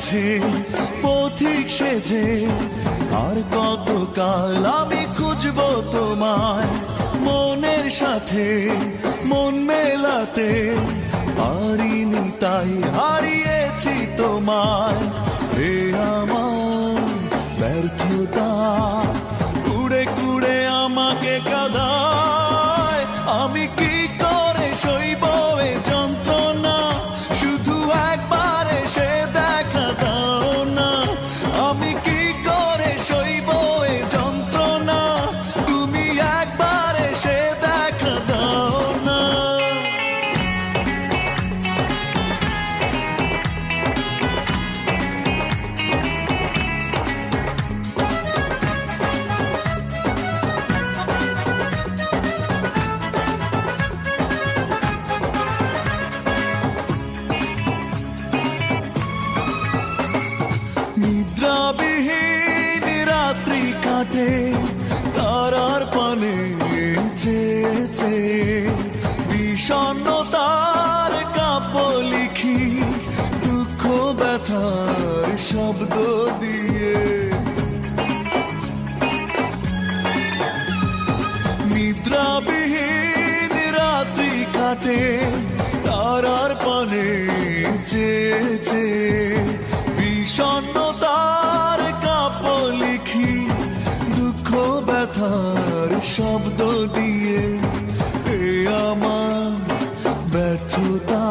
মাঝে পথিক সেজে, আর কত কাল আমি খুঁজবো তোমায়? মনের সাথে, মন মেলাতে পারিনি, তাই হারিয়েছি তোমায়। এ আমার ব্যর্থতা, কুড়ে কুড়ে আমাকে কাদায় চেয়েছে। বিষণ্ণতার কাপ লিখি দুঃখ ব্যথার শব্দ দিয়ে। এ আমার ব্যর্থতা।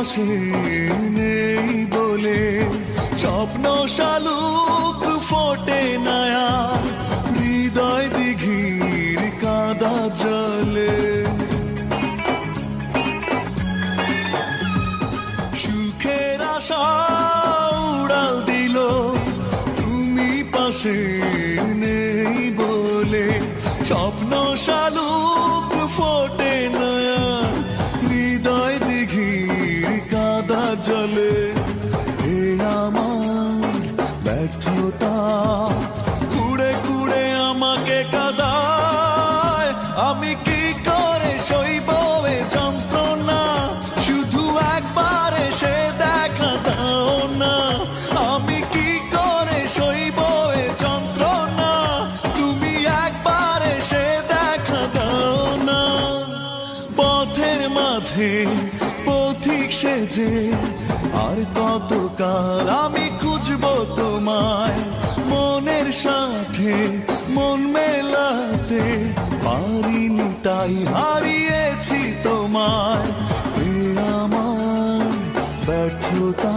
পাশে নেই বলে, স্বপ্ন শালুক ফোটে নয়া, হৃদয় দিঘির কাদা জলে। সুখের আশা উড়াল দিল, তুমি পাশে নেই বলে, স্বপ্ন শালুক ফোটে কি করে সইব এ যন্ত্রণা আমি কি করে সইব এ যন্ত্রণা? তুমি পথের মাঝে পথিক সেজে, আর কত কাল আমি খুঁজবো তোমায়? মনের সাথে মন মেলাতে তাই হারিয়েছি তোমায়। আমার ব্যর্থতা।